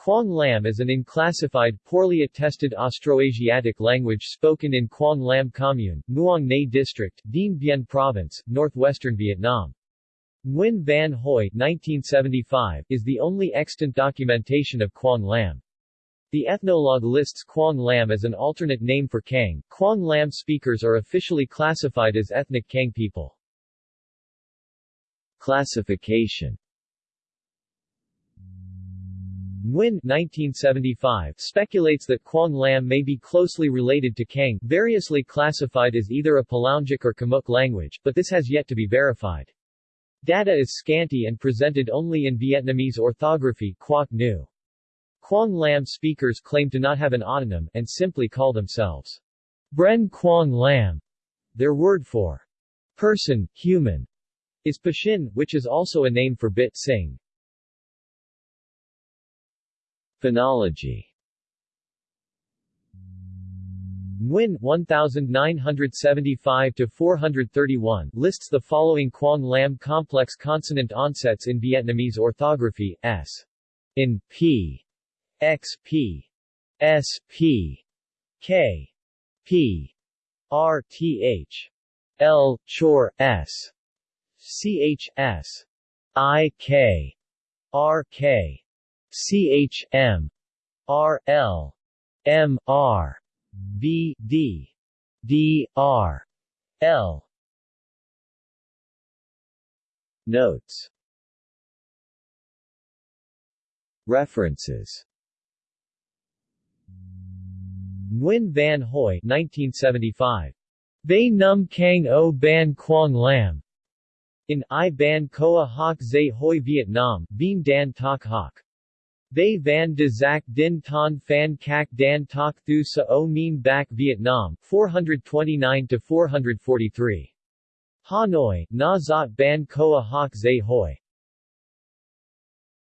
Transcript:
Quang Lam is an unclassified, poorly attested Austroasiatic language spoken in Quang Lam Commune, Muong Nhe District, Dien Bien Province, northwestern Vietnam. Nguyen Van Hoi 1975, is the only extant documentation of Quang Lam. The ethnologue lists Quang Lam as an alternate name for Kang. Quang Lam speakers are officially classified as ethnic Kang people. Classification Nguyen 1975 speculates that Quang Lam may be closely related to Kang, variously classified as either a Palaungic or Khmuic language, but this has yet to be verified. Data is scanty and presented only in Vietnamese orthography Quoc Ngu. Quang Lam speakers claim to not have an autonym, and simply call themselves Bren Quang Lam. Their word for person, human, is Pashin, which is also a name for Bit Sing. Phonology. Nguyen 1975-431 lists the following Quang Lam complex consonant onsets in Vietnamese orthography, s. In p, x. P, s. P, k, p, r. Th, l. Chor s, ch s, i k, r k, CHM RL MR VD DR L Notes References Nguyen Van Hoi 1975. Bay Num Kang O Ban Quang Lam. In I Ban Koa Hoc Zay Hoi Vietnam, Bien Dan Tak Hoc. They van de Zac Din Ton Phan Cac Dan Tok Thu Sa O Mien Bac Vietnam, 429-443. Hanoi, Na Zot Ban Koa Hoc Hoi.